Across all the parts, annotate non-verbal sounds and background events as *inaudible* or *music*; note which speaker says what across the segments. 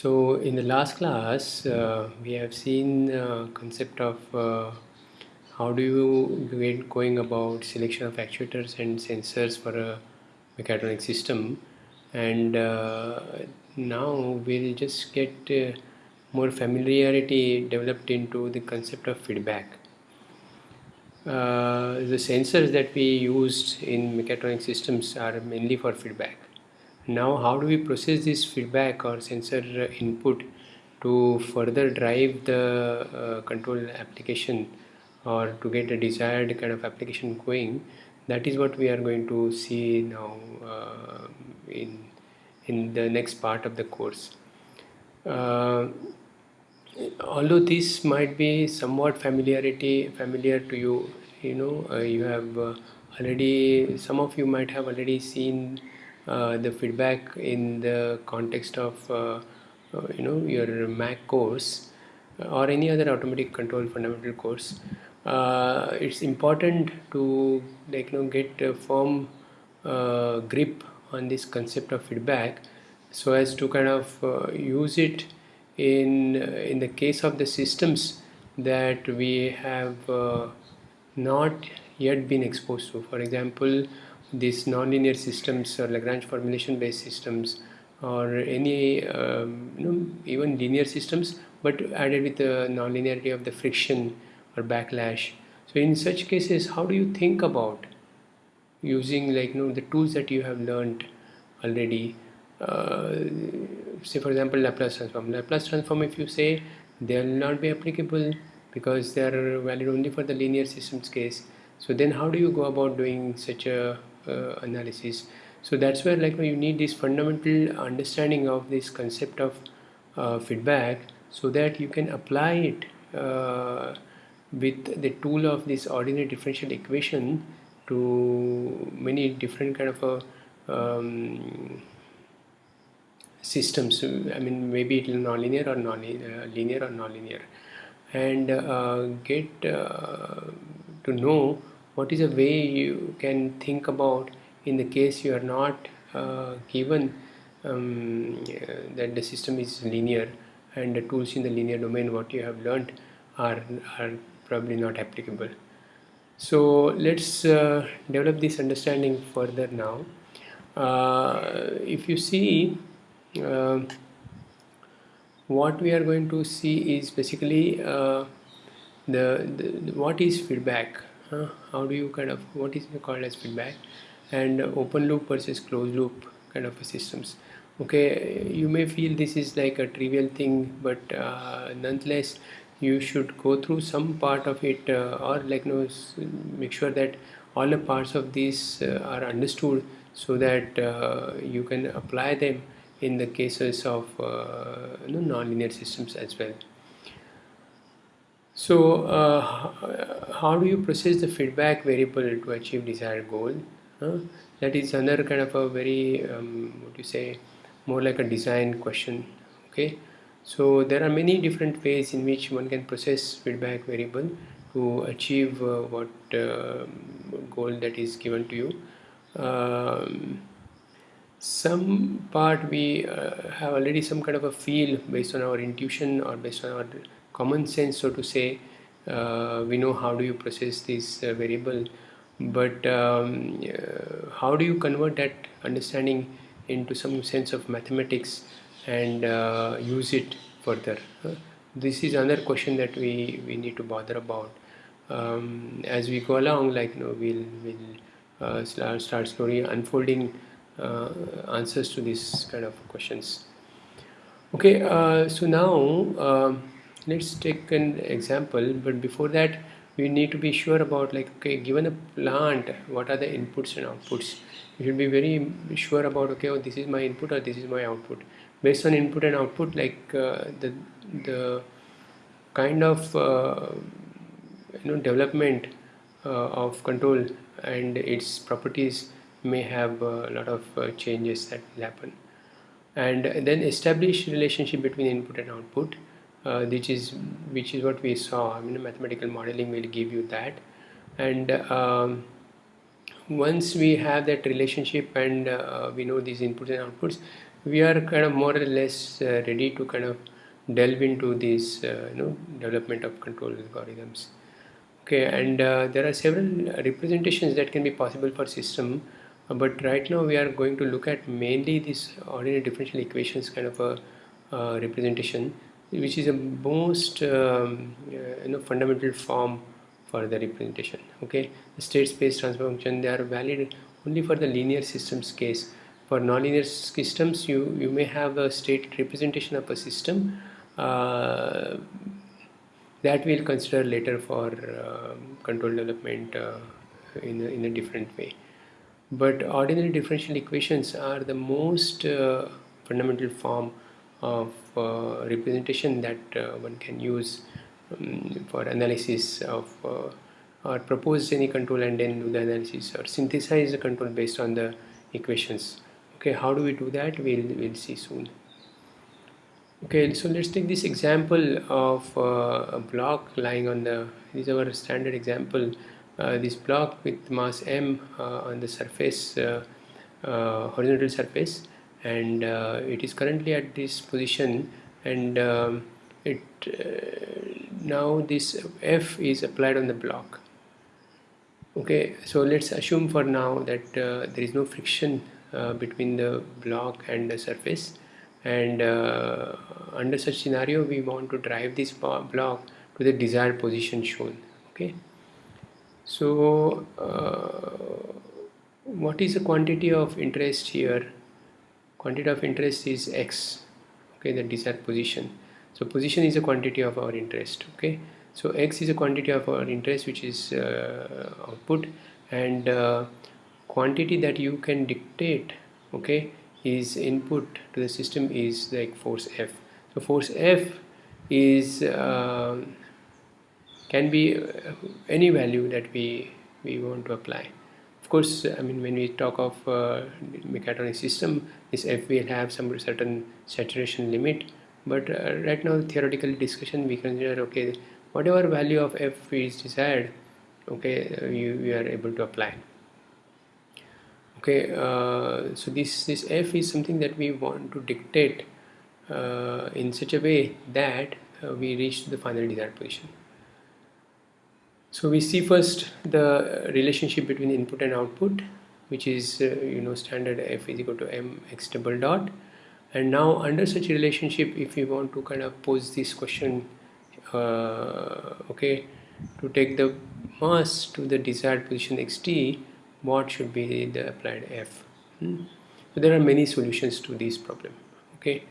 Speaker 1: So in the last class, uh, we have seen uh, concept of uh, how do you get going about selection of actuators and sensors for a mechatronic system and uh, now we'll just get uh, more familiarity developed into the concept of feedback. Uh, the sensors that we used in mechatronic systems are mainly for feedback now how do we process this feedback or sensor input to further drive the uh, control application or to get a desired kind of application going? That is what we are going to see now uh, in in the next part of the course. Uh, although this might be somewhat familiarity familiar to you you know uh, you have uh, already some of you might have already seen the feedback in the context of uh, uh, you know your Mac course or any other automatic control fundamental course uh, it's important to like you know get a firm uh, grip on this concept of feedback so as to kind of uh, use it in in the case of the systems that we have not yet been exposed to. For example these nonlinear systems or Lagrange formulation based systems or any um, you know even linear systems but added with the nonlinearity of the friction or backlash. So in such cases how do you think about using like you know the tools that you have learned already? Uh, say for example Laplace transform. Laplace transform if you say they will not be applicable because they are valid only for the linear systems case. So then how do you go about doing such a analysis. So that's where like you need this fundamental understanding of this concept of uh, feedback so that you can apply it uh, with the tool of this ordinary differential equation to many different kind of a um, systems. I mean maybe it will nonlinear or non-linear uh, linear or nonlinear. And uh, get uh, to know what is a way you can think about in the case you are not uh, given um, uh, that the system is linear and the tools in the linear domain what you have learned are, are probably not applicable. So let's uh, develop this understanding further now. Uh, if you see uh, what we are going to see is basically uh, the, the, the, what is feedback how do you kind of what is called as feedback? And open loop versus closed loop kind of systems. Okay you may feel this is like a trivial thing but uh, nonetheless you should go through some part of it uh, or like you know make sure that all the parts of these uh, are understood so that uh, you can apply them in the cases of uh, you know, nonlinear systems as well so uh, how do you process the feedback variable to achieve desired goal? Huh? That is another kind of a very, um, what you say, more like a design question. Okay. So there are many different ways in which one can process feedback variable to achieve uh, what uh, goal that is given to you. Um, some part we uh, have already some kind of a feel based on our intuition or based on our common sense so to say uh, we know how do you process this uh, variable. But um, uh, how do you convert that understanding into some sense of mathematics and uh, use it further? This is another question that we we need to bother about. Um, as we go along like you know we'll we'll uh, start slowly unfolding uh, answers to these kind of questions. Okay so now um, let's take an example but before that we need to be sure about like okay given a plant what are the inputs and outputs? You should be very sure about okay oh, this is my input or this is my output. Based on input and output like uh, the the kind of uh, you know development uh, of control and its properties may have a lot of uh, changes that will happen. And then establish relationship between input and output uh, which is which is what we saw. I mean mathematical modeling will give you that. And um, once we have that relationship and uh, we know these inputs and outputs we are kind of more or less uh, ready to kind of delve into this uh, you know development of control algorithms. Okay and uh, there are several representations that can be possible for system uh, but right now we are going to look at mainly this ordinary differential equations kind of a representation which is the most um, uh, you know fundamental form for the representation okay? The state space transfer function they are valid only for the linear systems case. For nonlinear systems you you may have a state representation of a system uh, that we'll consider later for uh, control development uh, in, a, in a different way. But ordinary differential equations are the most uh, fundamental form of representation that uh, one can use um, for analysis of uh, or propose any control and then do the analysis or synthesize the control based on the equations. Okay how do we do that? We'll we'll see soon. Okay so let's take this example of uh, a block lying on the this is our standard example. Uh, this block with mass m uh, on the surface uh, horizontal surface and it is currently at this position and um, it now this f is applied on the block. Okay so let's assume for now that uh, there is no friction uh, between the block and the surface and uh, under such scenario we want to drive this block to the desired position shown. Okay so uh, what is the quantity of interest here quantity of interest is x okay the desired position. So position is a quantity of our interest okay. So x is a quantity of our interest which is uh, output and uh, quantity that you can dictate okay is input to the system is like force F. So force F is uh, can be uh, any value that we we want to apply of course I mean when we talk of uh, mechatronic system this F will have some certain saturation limit but uh, right now theoretical discussion we consider okay whatever value of F is desired okay uh, you, you are able to apply. Okay uh, so this this f is something that we want to dictate uh, in such a way that uh, we reach the final desired position so we see first the relationship between input and output which is uh, you know standard f is equal to m x double dot. And now under such relationship if we want to kind of pose this question uh, okay to take the mass to the desired position xt what should be the applied f? Hmm? so there are many solutions to this problem okay?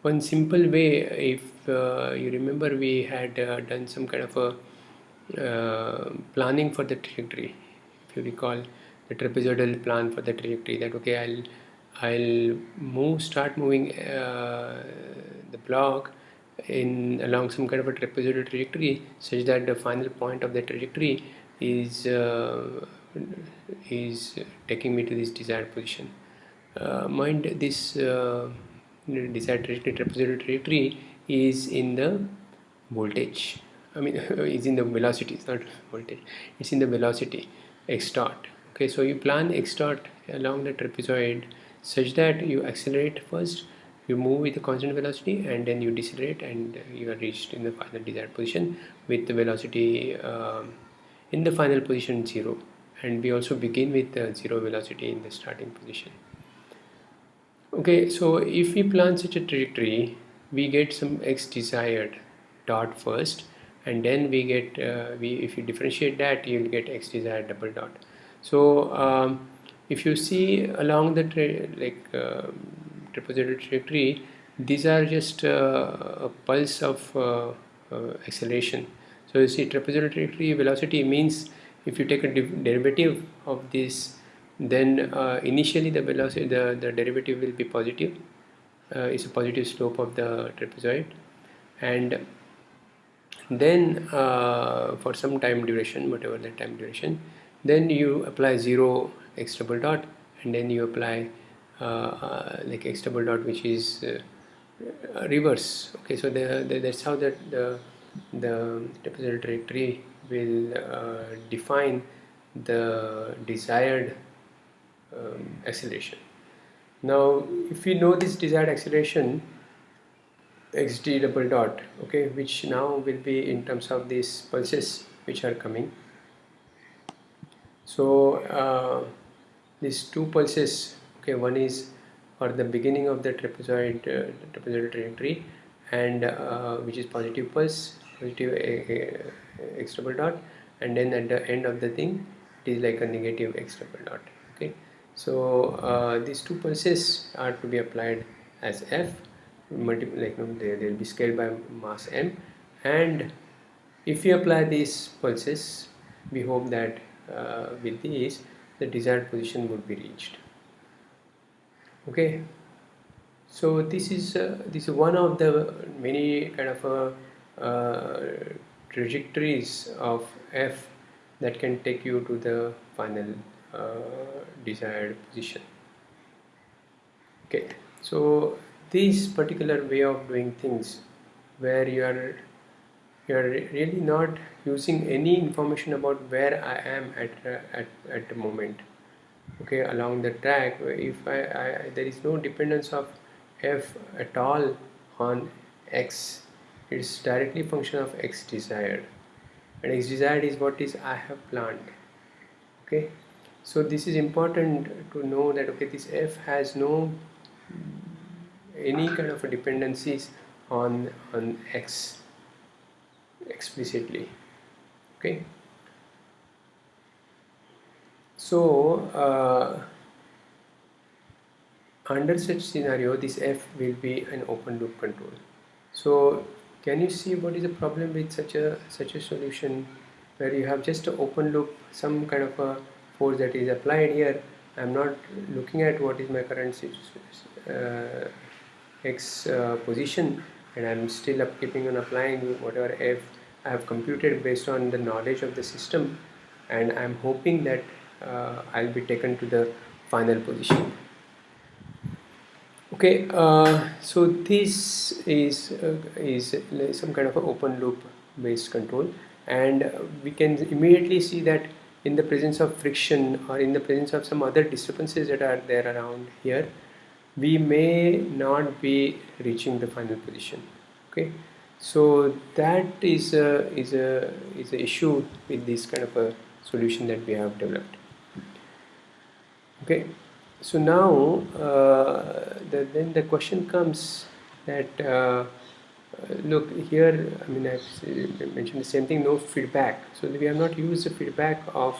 Speaker 1: One simple way if uh, you remember we had uh, done some kind of a uh, planning for the trajectory. If you recall the trapezoidal plan for the trajectory that okay I'll I'll move start moving uh, the block in along some kind of a trapezoidal trajectory such that the final point of the trajectory is uh, is taking me to this desired position. Uh, mind this uh, desired trajectory trapezoidal trajectory is in the voltage I mean *laughs* it's in the velocity it's not voltage. It's in the velocity x dot. Okay so you plan x dot along the trapezoid such that you accelerate first you move with a constant velocity and then you decelerate and you are reached in the final desired position with the velocity um, in the final position zero. And we also begin with the zero velocity in the starting position. Okay so if we plan such a trajectory we get some x desired dot first and then we get uh, we if you differentiate that you'll get x desired double dot. So um, if you see along the like uh, trapezoidal trajectory these are just uh, a pulse of uh, uh, acceleration. So you see trapezoidal trajectory velocity means if you take a derivative of this then uh, initially the velocity the, the derivative will be positive. It's a positive slope of the trapezoid. And then uh, for some time duration whatever the time duration then you apply 0 x double dot and then you apply uh, uh, like x double dot which is uh, reverse. Okay so the, the, that's how that the the trapezoidal trajectory will uh, define the desired um, acceleration. Now if we know this desired acceleration xt double dot okay which now will be in terms of these pulses which are coming. So uh, these two pulses okay one is for the beginning of the trapezoid uh, trapezoidal trajectory and uh, which is positive pulse positive x double dot and then at the end of the thing it is like a negative x double dot okay. So uh, these two pulses are to be applied as f multiple like you know, they will be scaled by mass m. And if you apply these pulses we hope that uh, with these the desired position would be reached. Okay? So this is uh, this is one of the many kind of uh, uh trajectories of f that can take you to the final uh, desired position. Okay? So this particular way of doing things where you are you are really not using any information about where I am at at, at the moment okay along the track if I, I there is no dependence of f at all on x it's directly function of x desired and x desired is what is I have planned okay. So this is important to know that okay this f has no any kind of dependencies on on x explicitly okay? So uh, under such scenario this f will be an open loop control. So can you see what is the problem with such a such a solution where you have just an open loop some kind of a force that is applied here? I'm not looking at what is my current uh, x uh, position and I'm still up keeping on applying whatever f I have computed based on the knowledge of the system and I'm hoping that uh, I'll be taken to the final position. Okay uh, so this is uh, is some kind of an open loop based control and we can immediately see that in the presence of friction or in the presence of some other disturbances that are there around here we may not be reaching the final position okay? So that is a is a is a issue with this kind of a solution that we have developed okay? So now uh, the, then the question comes that uh, look here I mean I've mentioned the same thing no feedback. So we have not used the feedback of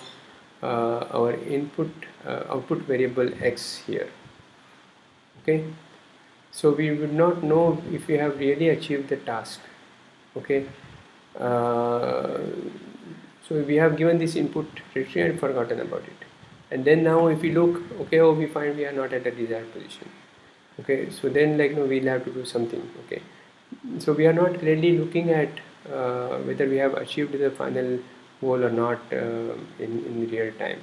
Speaker 1: uh, our input uh, output variable x here okay? So we would not know if we have really achieved the task okay? Uh, so we have given this input trajectory and forgotten about it. And then now if we look okay oh we find we are not at the desired position okay? So then like no we'll have to do something okay? So we are not really looking at uh, whether we have achieved the final goal or not uh, in, in real time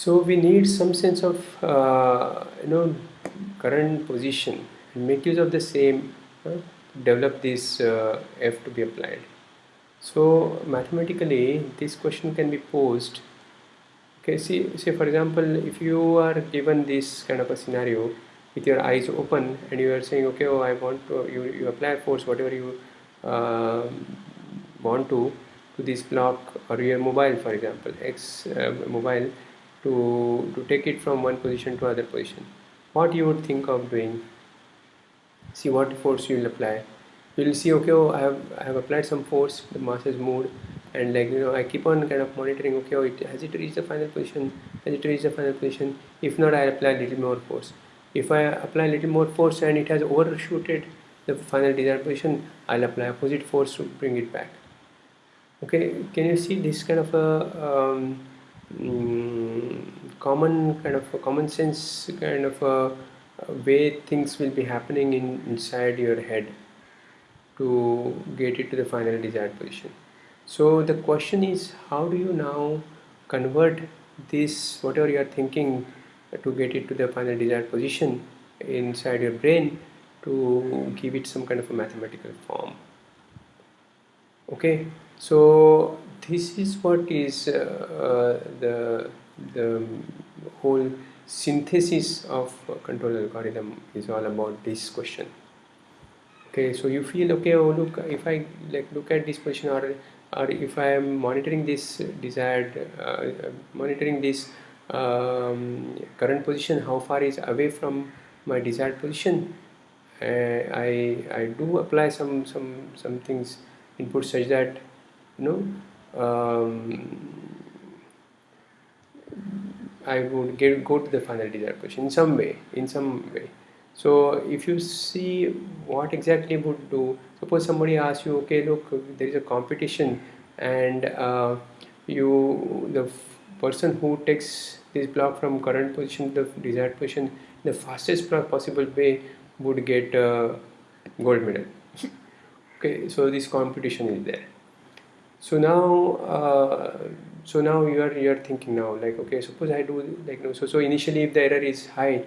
Speaker 1: so we need some sense of uh, you know current position. And make use of the same uh, develop this uh, f to be applied. So mathematically this question can be posed. Okay see say for example if you are given this kind of a scenario with your eyes open and you are saying okay oh I want to you, you apply force whatever you uh, want to to this block or your mobile for example X uh, mobile to to take it from one position to other position. What you would think of doing? See what force you will apply. You will see okay oh I have I have applied some force the mass has moved and like you know I keep on kind of monitoring okay oh it has it reached the final position? Has it reached the final position? If not I apply a little more force. If I apply a little more force and it has overshooted the final desired position I'll apply opposite force to bring it back. Okay can you see this kind of a um, mm, common kind of a common sense kind of a, a way things will be happening in inside your head to get it to the final desired position. So the question is how do you now convert this whatever you are thinking to get it to the final desired position inside your brain to give it some kind of a mathematical form? Okay? So this is what is uh, uh, the the whole synthesis of control algorithm is all about this question. Okay so you feel okay oh look if I like look at this position or or if I am monitoring this desired uh, monitoring this um, current position how far is away from my desired position uh, I I do apply some some some things input such that you know um, I would get go to the final desired position in some way in some way. So if you see what exactly would do suppose somebody asks you okay look there is a competition and uh, you the person who takes this block from current position to the desired position the fastest possible way would get a gold medal. *laughs* Okay so this competition is there so now uh, so now you are you are thinking now like okay suppose I do like no so so initially if the error is high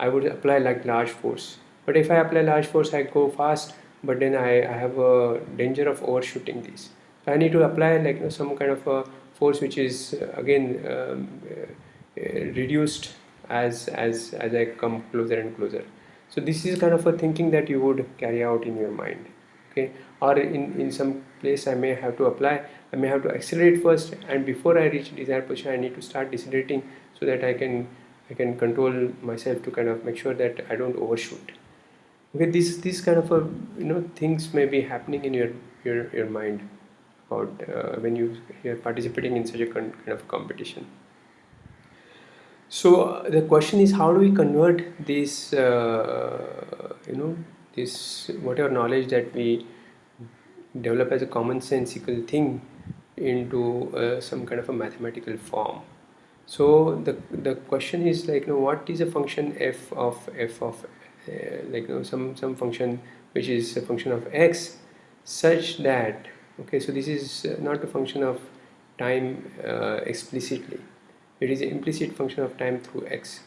Speaker 1: I would apply like large force. But if I apply large force I go fast but then I, I have a danger of overshooting this. So I need to apply like you know, some kind of a force which is uh, again um, uh, reduced as as as I come closer and closer. So this is kind of a thinking that you would carry out in your mind okay or in in some place I may have to apply I may have to accelerate first and before I reach desired position I need to start decelerating so that I can I can control myself to kind of make sure that I don't overshoot. Okay, this this kind of a you know things may be happening in your your your mind about uh, when you you're participating in such a kind of competition. So uh, the question is how do we convert this uh, you know this whatever knowledge that we develop as a commonsensical thing into uh, some kind of a mathematical form. So the the question is like you know what is a function f of f of uh, like you know some some function which is a function of x such that okay so this is not a function of time uh, explicitly. It is an implicit function of time through x.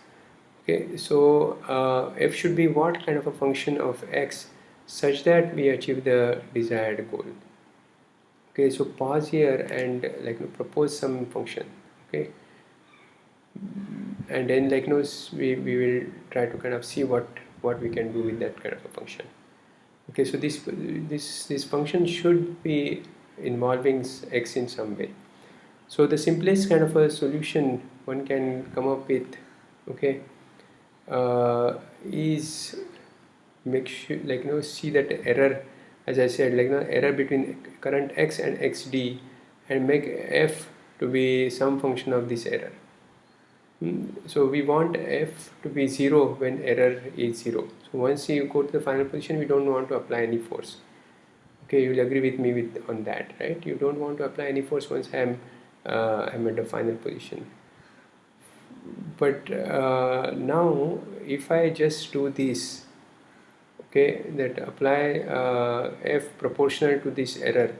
Speaker 1: Okay so uh, f should be what kind of a function of x such that we achieve the desired goal. Okay so pause here and like you know, propose some function okay? And then like you we, we will try to kind of see what what we can do with that kind of a function. Okay so this this this function should be involving x in some way. So the simplest kind of a solution one can come up with okay uh, is make sure like you know see that error as I said like you know error between current x and xd and make f to be some function of this error. So we want f to be 0 when error is 0 so once you go to the final position we don't want to apply any force. Okay you'll agree with me with on that right? You don't want to apply any force once I'm uh, I'm at the final position. But uh, now if I just do this okay that apply uh, f proportional to this error.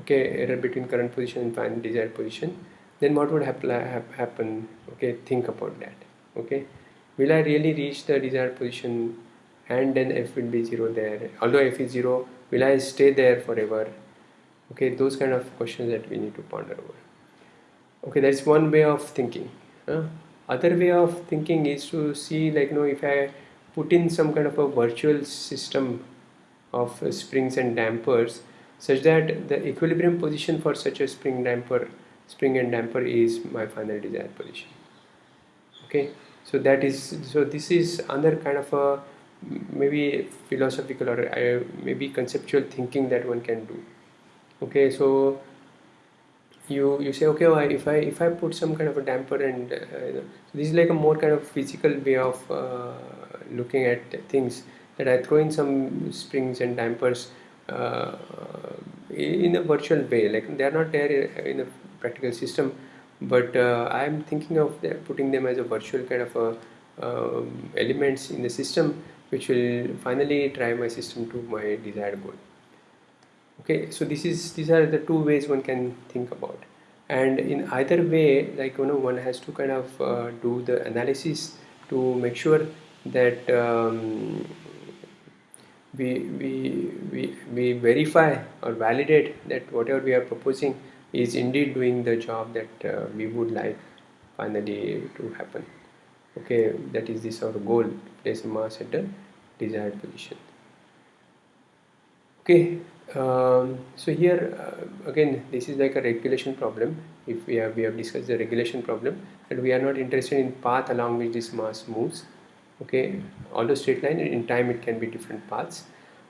Speaker 1: Okay error between current position and final desired position. Then what would happen? Okay think about that. Okay will I really reach the desired position and then f will be 0 there? Although f is 0 will I stay there forever? Okay those kind of questions that we need to ponder over. Okay that's one way of thinking. Huh? other way of thinking is to see like you know if I put in some kind of a virtual system of uh, springs and dampers such that the equilibrium position for such a spring damper spring and damper is my final desired position. Okay? So that is so this is another kind of a maybe philosophical or uh, maybe conceptual thinking that one can do. Okay? So you you say okay well, if I if I put some kind of a damper and uh, this is like a more kind of physical way of uh, looking at things that I throw in some springs and dampers uh, in a virtual way. Like they are not there in a practical system but uh, I am thinking of putting them as a virtual kind of a, um, elements in the system which will finally drive my system to my desired goal. Okay so this is these are the two ways one can think about. And in either way like you know one has to kind of uh, do the analysis to make sure that um, we, we, we, we verify or validate that whatever we are proposing is indeed doing the job that uh, we would like finally to happen. Okay that is this our goal. Place a mass at the desired position. Okay um, so here uh, again this is like a regulation problem. If we have we have discussed the regulation problem and we are not interested in path along which this mass moves okay although straight line in time it can be different paths.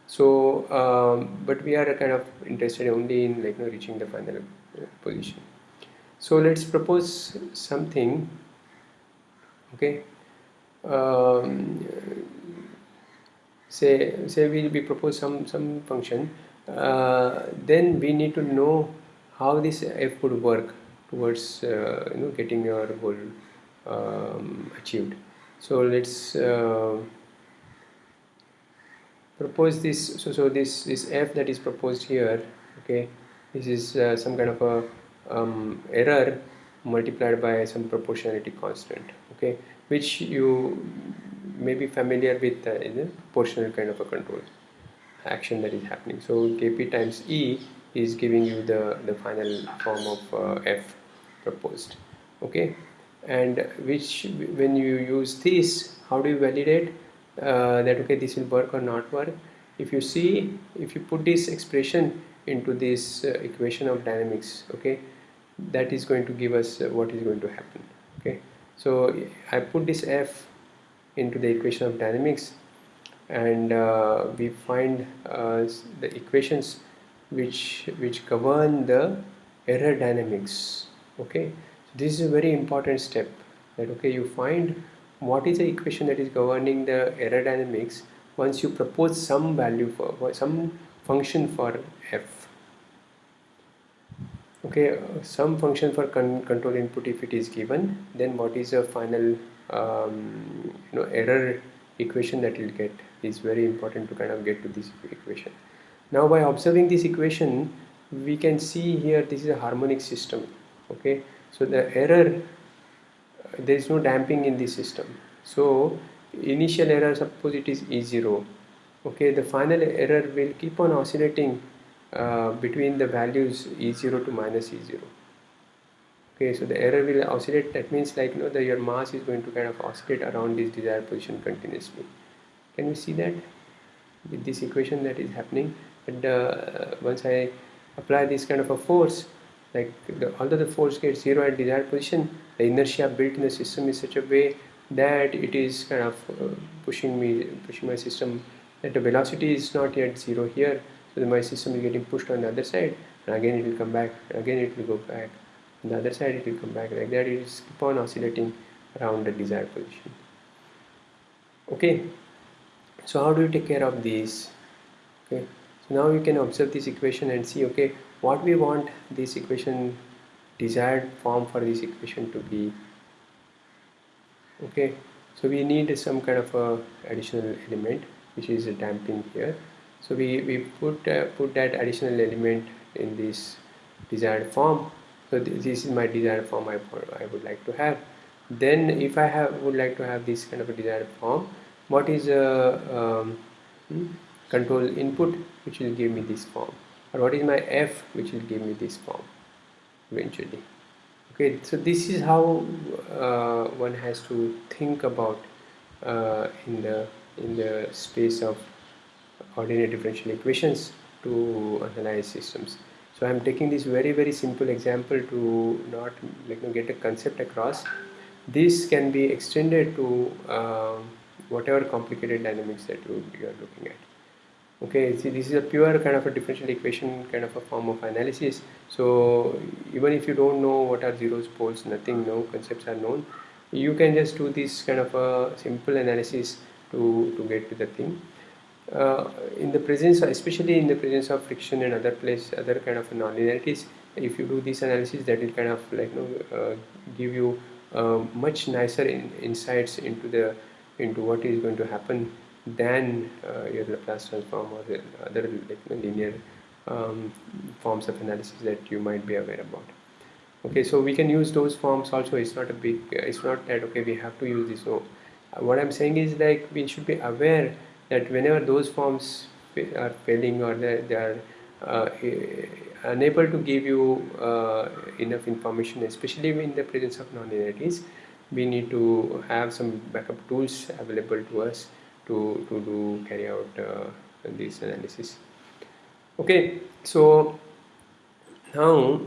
Speaker 1: So um, but we are kind of interested only in like you know, reaching the final uh, position. So let's propose something okay? Um, say say we, we propose some some function uh, then we need to know how this f would work towards uh, you know getting your goal um, achieved so let's uh, propose this so so this this f that is proposed here okay? This is uh, some kind of a um, error multiplied by some proportionality constant okay? Which you may be familiar with uh, in a proportional kind of a control action that is happening. So kp times e is giving you the the final form of uh, f proposed okay and which when you use this how do you validate uh, that okay this will work or not work? If you see if you put this expression into this uh, equation of dynamics okay that is going to give us uh, what is going to happen okay? So I put this f into the equation of dynamics and uh, we find uh, the equations which which govern the error dynamics okay this is a very important step that okay you find what is the equation that is governing the error dynamics once you propose some value for, for some function for f. Okay some function for con control input if it is given then what is the final um, you know error equation that you'll get? Is very important to kind of get to this equation. Now by observing this equation we can see here this is a harmonic system okay so the error there is no damping in the system. So initial error suppose it is e0 okay the final error will keep on oscillating uh, between the values e0 to minus e0 okay. So the error will oscillate that means like you know that your mass is going to kind of oscillate around this desired position continuously. Can you see that? With this equation that is happening and uh, once I apply this kind of a force like the, although the force gets zero at desired position the inertia built in the system is such a way that it is kind of uh, pushing me pushing my system that the velocity is not yet zero here. So my system is getting pushed on the other side and again it will come back again it will go back. On the other side it will come back. Like that it is keep on oscillating around the desired position. Okay. So how do you take care of these? Okay. So now you can observe this equation and see okay what we want this equation desired form for this equation to be. Okay so we need some kind of a additional element which is a damping here. So we, we put uh, put that additional element in this desired form. So th this is my desired form I, I would like to have. Then if I have would like to have this kind of a desired form what is a um, hmm, control input which will give me this form or what is my f which will give me this form eventually? Okay so this is how uh, one has to think about uh, in the in the space of ordinary differential equations to analyze systems. So I'm taking this very very simple example to not like you know, get a concept across. This can be extended to uh, whatever complicated dynamics that you, you are looking at okay see this is a pure kind of a differential equation kind of a form of analysis. So even if you don't know what are zeros poles nothing no concepts are known you can just do this kind of a simple analysis to to get to the thing. Uh, in the presence especially in the presence of friction and other place other kind of nonlinearities if you do this analysis that will kind of like you know uh, give you uh, much nicer in, insights into the into what is going to happen than uh, your Laplace transform or other linear um, forms of analysis that you might be aware about. Okay so we can use those forms also. It's not a big it's not that okay we have to use this. No what i'm saying is like we should be aware that whenever those forms are failing or they, they are uh, unable to give you uh, enough information especially in the presence of non-linearities we need to have some backup tools available to us to, to do carry out uh, this analysis. Okay so now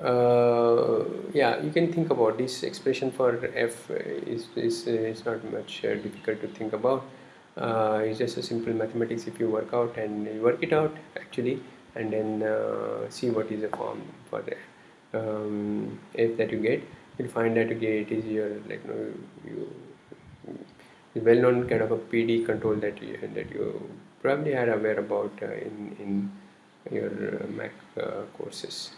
Speaker 1: uh, yeah you can think about this expression for f is, is, is not much uh, difficult to think about. Uh, it's just a simple mathematics if you work out and work it out actually and then uh, see what is the form for the um, f that you get. You'll find that okay it is your like you, know, you well-known kind of a PD control that you that you probably are aware about uh, in in your uh, Mac uh, courses.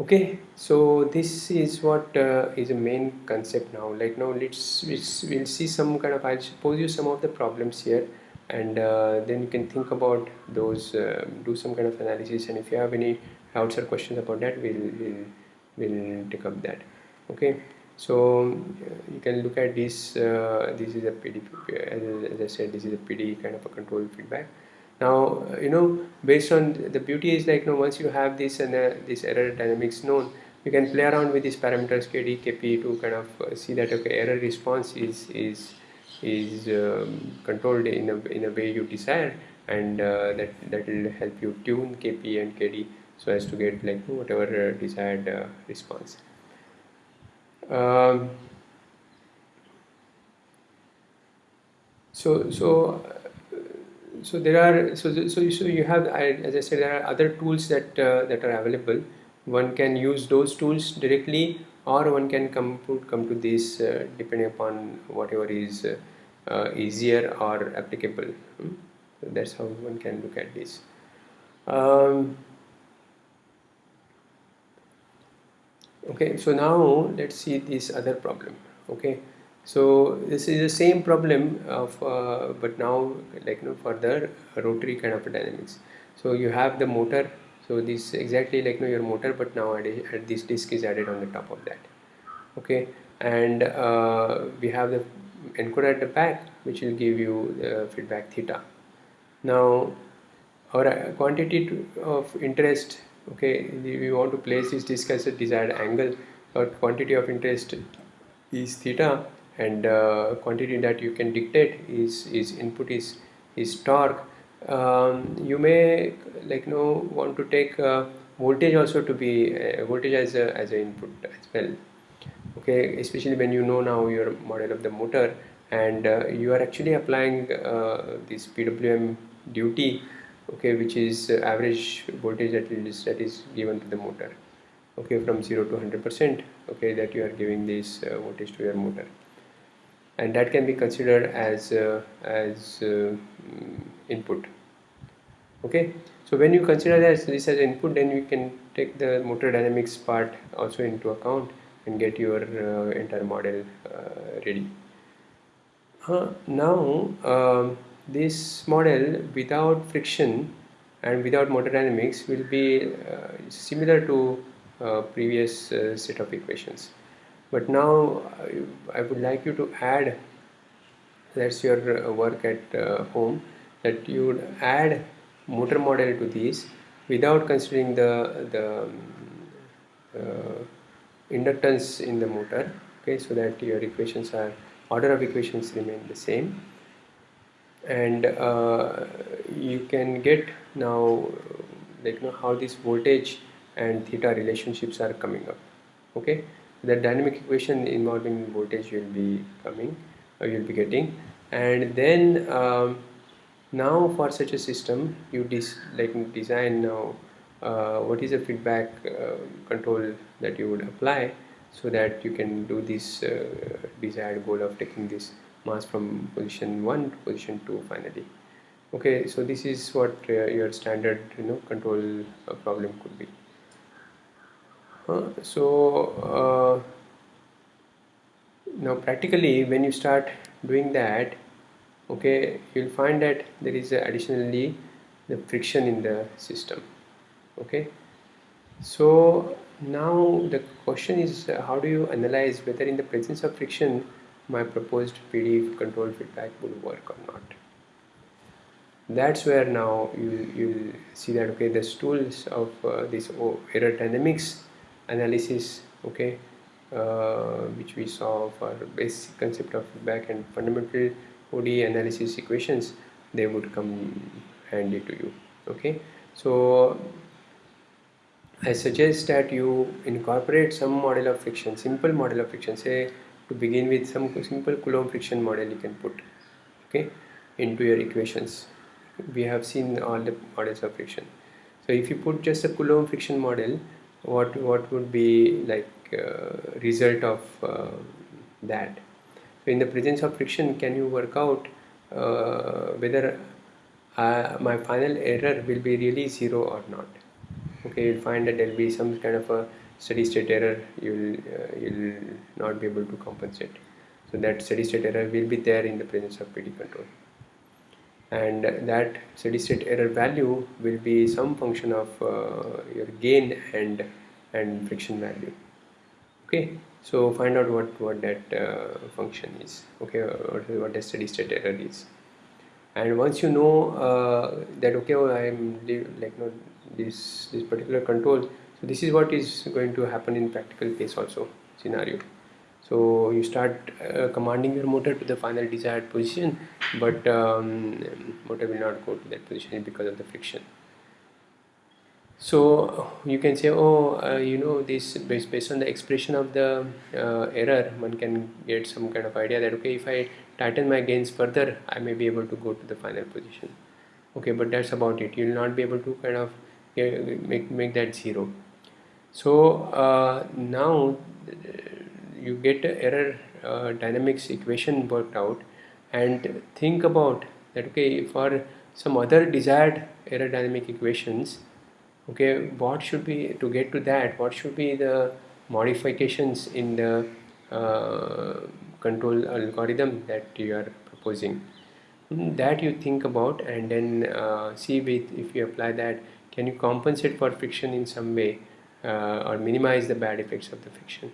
Speaker 1: Okay so this is what uh, is a main concept now. Like now let's, we'll see some kind of I'll pose you some of the problems here and uh, then you can think about those uh, do some kind of analysis and if you have any doubts or questions about that we'll we'll, we'll take up that. Okay so you can look at this uh, this is a PD as, as I said this is a PD kind of a control feedback. Now you know based on the beauty is like you know once you have this and uh, this error dynamics known you can play around with these parameters kd kp to kind of uh, see that okay error response is is is um, controlled in a, in a way you desire and uh, that that will help you tune kp and kd so as to get like whatever uh, desired uh, response um, so so so there are so so so you have as I said there are other tools that uh, that are available. One can use those tools directly, or one can come to come to this uh, depending upon whatever is uh, uh easier or applicable. Hmm? So that's how one can look at this. Um, okay, so now let's see this other problem. Okay so this is the same problem of uh, but now like you know further rotary kind of dynamics so you have the motor so this exactly like you know your motor but now add, this disk is added on the top of that. Okay and uh, we have the encoder at the back which will give you the feedback theta. Now our uh, quantity of interest okay we want to place this disk as a desired angle. Or quantity of interest is theta and uh, quantity that you can dictate is is input is is torque. Um, you may like you know want to take uh, voltage also to be uh, voltage as a as an input as well. Okay especially when you know now your model of the motor and uh, you are actually applying uh, this PWM duty okay which is average voltage that is that is given to the motor okay from 0 to 100 percent okay that you are giving this uh, voltage to your motor. And that can be considered as uh, as uh, input okay. So when you consider this, this as input then you can take the motor dynamics part also into account and get your uh, entire model uh, ready. Uh, now um, this model without friction and without motor dynamics will be uh, similar to previous set of equations. But now I would like you to add that's your uh, work at uh, home that you would add motor model to these without considering the the uh, inductance in the motor okay so that your equations are order of equations remain the same and uh, you can get now like you know how this voltage and theta relationships are coming up okay? The dynamic equation involving voltage will be coming or you'll be getting. And then um, now for such a system you dis like design now uh, what is the feedback uh, control that you would apply so that you can do this uh, desired goal of taking this mass from position 1 to position 2 finally. Okay so this is what uh, your standard you know control uh, problem could be. So uh, now practically when you start doing that okay you'll find that there is additionally the friction in the system. Okay? So now the question is uh, how do you analyze whether in the presence of friction my proposed PD control feedback will work or not. That's where now you you'll see that okay the tools of uh, this error dynamics analysis okay uh, which we saw for basic concept of feedback and fundamental ODE analysis equations. They would come handy to you okay? So I suggest that you incorporate some model of friction simple model of friction say to begin with some simple Coulomb friction model you can put okay into your equations. We have seen all the models of friction. So if you put just a Coulomb friction model what what would be like uh, result of uh, that? So in the presence of friction can you work out uh, whether uh, my final error will be really zero or not? Okay you'll find that there'll be some kind of a steady state error you'll uh, you'll not be able to compensate. So that steady state error will be there in the presence of PD control. And that steady state error value will be some function of uh, your gain and and friction value. Okay? So find out what what that uh, function is. Okay? What, what the steady state error is. And once you know uh, that okay oh, I am like no this this particular control so this is what is going to happen in practical case also scenario. So you start uh, commanding your motor to the final desired position but um, motor will not go to that position because of the friction. So you can say oh uh, you know this based, based on the expression of the uh, error one can get some kind of idea that okay if I tighten my gains further I may be able to go to the final position. Okay but that's about it. You will not be able to kind of make, make that zero so uh, now you get a error uh, dynamics equation worked out and think about that okay for some other desired error dynamic equations okay what should be to get to that what should be the modifications in the uh, control algorithm that you are proposing? That you think about and then uh, see with if you apply that can you compensate for friction in some way uh, or minimize the bad effects of the friction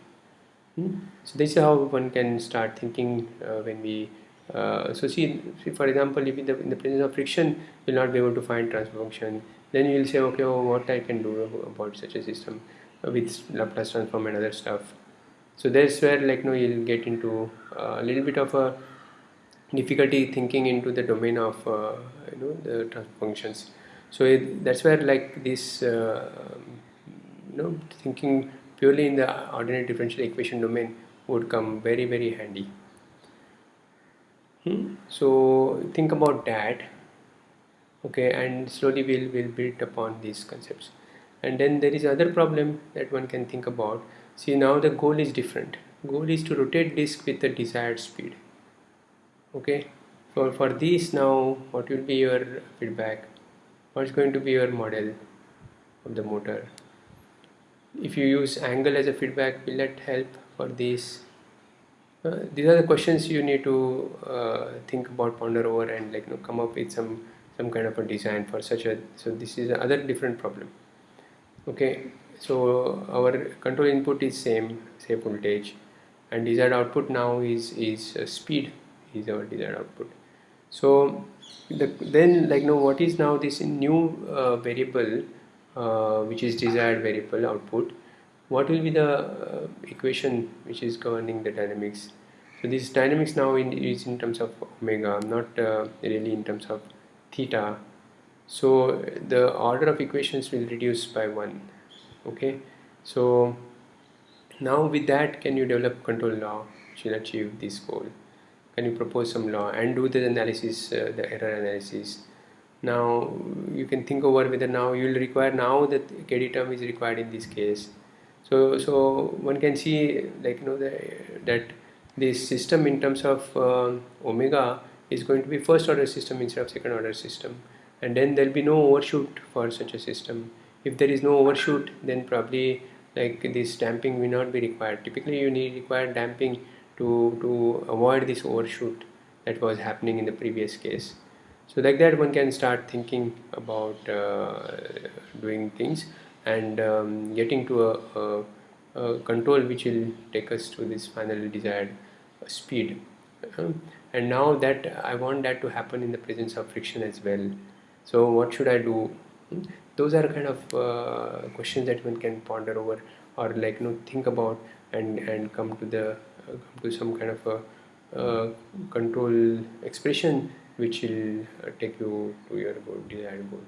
Speaker 1: hmm? so this is how one can start thinking uh, when we uh, so see, see, for example if in the, in the presence of friction you'll not be able to find transfer function then you will say okay oh, what I can do about such a system with Laplace transform and other stuff? So that's where like no you'll get into uh, a little bit of a difficulty thinking into the domain of uh, you know the transfer functions so it, that's where like this uh, you know thinking purely in the ordinary differential equation domain would come very very handy. Hmm? so think about that okay and slowly we'll, we'll build upon these concepts. And then there is other problem that one can think about. See now the goal is different. Goal is to rotate disk with the desired speed okay? For for this now what will be your feedback? What's going to be your model of the motor if you use angle as a feedback will that help for this? Uh, these are the questions you need to uh, think about ponder over and like you know, come up with some some kind of a design for such a so this is another different problem. Okay so our control input is same say voltage and desired output now is is uh, speed is our desired output. So the, then like know what is now this new uh, variable uh, which is desired variable output what will be the uh, equation which is governing the dynamics? So this dynamics now in, is in terms of omega not uh, really in terms of theta. So the order of equations will reduce by one okay? So now with that can you develop control law which will achieve this goal? Can you propose some law and do the analysis uh, the error analysis now you can think over whether now you will require now that KD term is required in this case. So so one can see like you know the, that this system in terms of uh, omega is going to be first order system instead of second order system. And then there'll be no overshoot for such a system. If there is no overshoot then probably like this damping will not be required. Typically you need require damping to to avoid this overshoot that was happening in the previous case so like that one can start thinking about uh, doing things and um, getting to a, a, a, control which will take us to this final desired speed. Uh, and now that I want that to happen in the presence of friction as well. So what should I do? Hmm? those are kind of uh, questions that one can ponder over or like you know think about and and come to the uh, come to some kind of a uh, control expression which will take you to your goal desired goal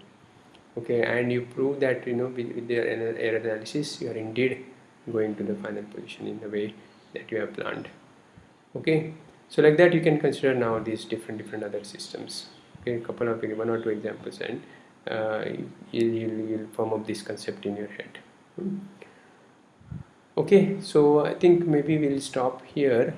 Speaker 1: okay and you prove that you know with, with the error analysis you are indeed going to the final position in the way that you have planned. Okay so like that you can consider now these different different other systems. Okay a couple of one or two examples and uh, you'll, you'll, you'll form up this concept in your head. Okay so I think maybe we'll stop here